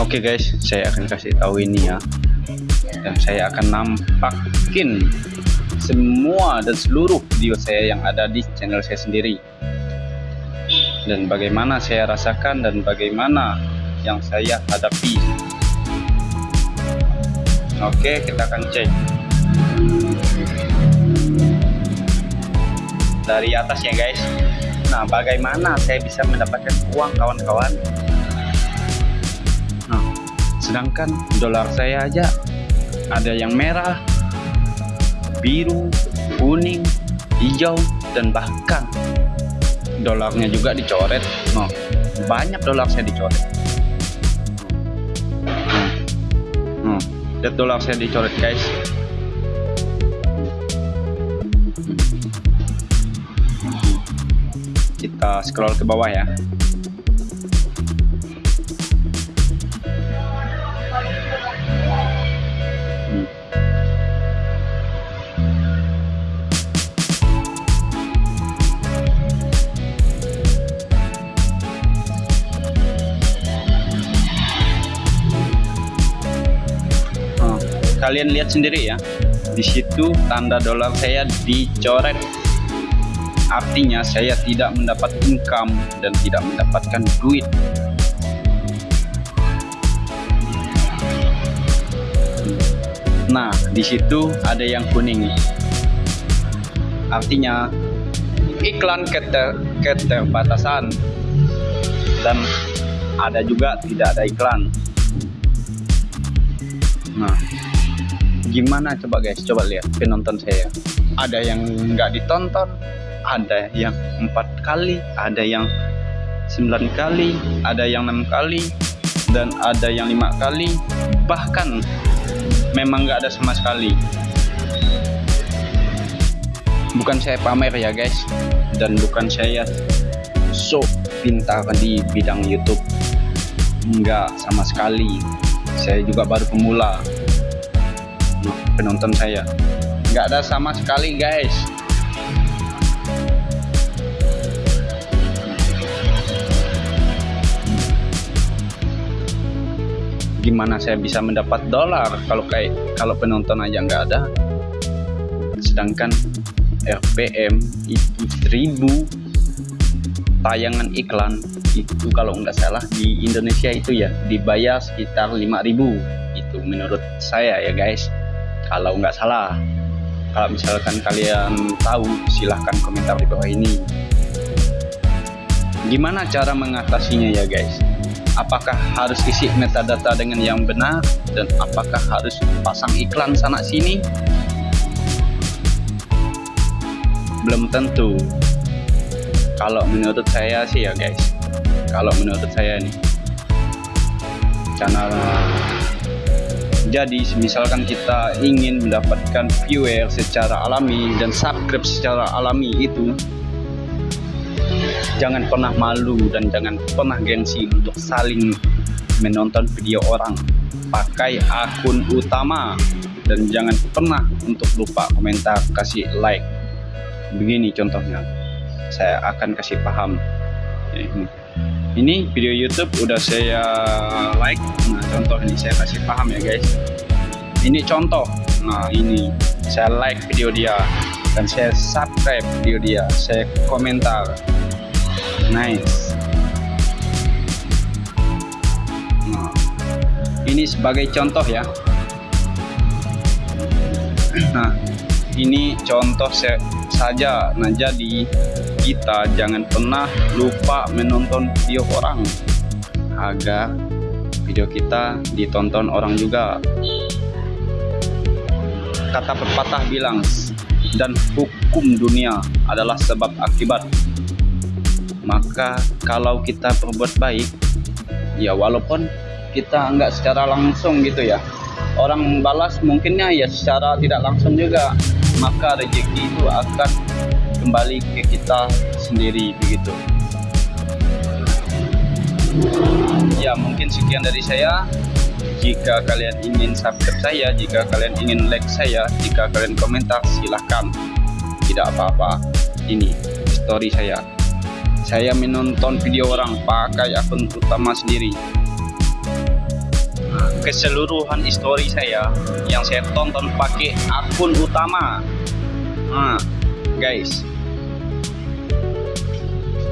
Oke guys, saya akan kasih tahu ini ya. Dan saya akan nampakin semua dan seluruh video saya yang ada di channel saya sendiri. Dan bagaimana saya rasakan dan bagaimana yang saya hadapi. Oke, kita akan cek. Dari atas ya guys. Nah, bagaimana saya bisa mendapatkan uang kawan-kawan? Sedangkan dolar saya aja ada yang merah, biru, kuning, hijau, dan bahkan dolarnya juga dicoret. Nah, banyak dolar saya dicoret. Hmm. lihat dolar saya dicoret guys. Kita scroll ke bawah ya. Kalian lihat sendiri ya. Di situ tanda dolar saya dicoret. Artinya saya tidak mendapat income dan tidak mendapatkan duit. Nah di situ ada yang kuning. Artinya iklan keter keterbatasan dan ada juga tidak ada iklan. Nah gimana coba guys? Coba lihat penonton saya. Ada yang nggak ditonton ada yang empat kali ada yang sembilan kali ada yang enam kali dan ada yang lima kali. Bahkan memang nggak ada sama sekali. Bukan saya pamer ya guys dan bukan saya so pintar di bidang YouTube. Enggak sama sekali. Saya juga baru pemula penonton saya. Nggak ada sama sekali guys. Gimana saya bisa mendapat dolar kalau kayak kalau penonton aja nggak ada? Sedangkan RPM itu 1000 tayangan iklan itu kalau nggak salah di Indonesia itu ya dibayar sekitar 5000 itu menurut saya ya guys kalau nggak salah kalau misalkan kalian tahu silahkan komentar di bawah ini. Gimana cara mengatasinya ya guys? Apakah harus isi metadata dengan yang benar? Dan apakah harus pasang iklan sana sini? Belum tentu. Kalau menurut saya sih ya guys. Kalau menurut saya nih karena jadi misalkan kita ingin mendapatkan viewer secara alami dan subscribe secara alami itu jangan pernah malu dan jangan pernah gengsi untuk saling menonton video orang. Pakai akun utama dan jangan pernah untuk lupa komentar kasih like. Begini contohnya. Saya akan kasih paham. Ini video YouTube udah saya like. Nah contoh ini saya kasih paham ya guys. Ini contoh. Nah ini. Saya like video dia dan saya subscribe video dia. Saya komentar. Nice. Nah ini sebagai contoh ya. Nah ini contoh saja. Nah jadi kita jangan pernah lupa menonton video orang. Agar video kita ditonton orang juga. Kata pepatah bilang dan hukum dunia adalah sebab akibat. Maka kalau kita berbuat baik ya walaupun kita enggak secara langsung gitu ya. Orang balas mungkinnya ya secara tidak langsung juga maka rezeki itu akan kembali ke kita sendiri begitu. Ya mungkin sekian dari saya. Jika kalian ingin subscribe saya jika kalian ingin like saya jika kalian komentar silahkan. Tidak apa-apa. Ini story saya. Saya menonton video orang pakai akun utama sendiri keseluruhan histori saya yang saya tonton pakai akun utama. Nah, guys.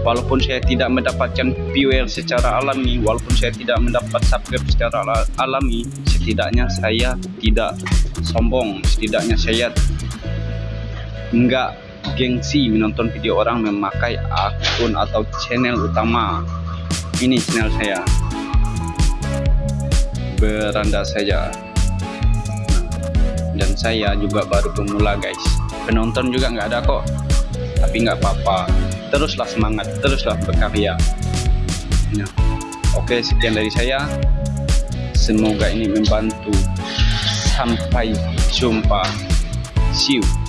Walaupun saya tidak mendapatkan viewer secara alami walaupun saya tidak mendapat subscribe secara alami setidaknya saya tidak sombong setidaknya saya enggak gengsi menonton video orang memakai akun atau channel utama. Ini channel saya beranda saja. Dan saya juga baru pemula guys. Penonton juga nggak ada kok. Tapi nggak apa-apa. Teruslah semangat teruslah berkarya. Ya. oke sekian dari saya. Semoga ini membantu. Sampai jumpa. See you